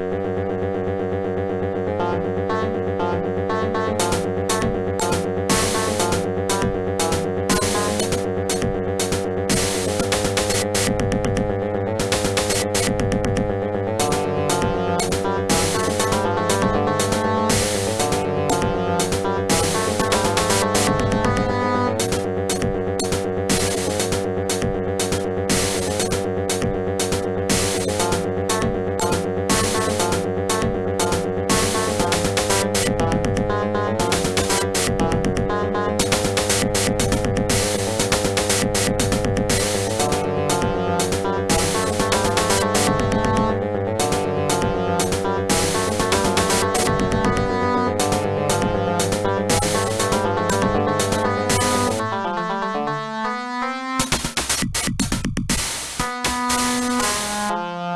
you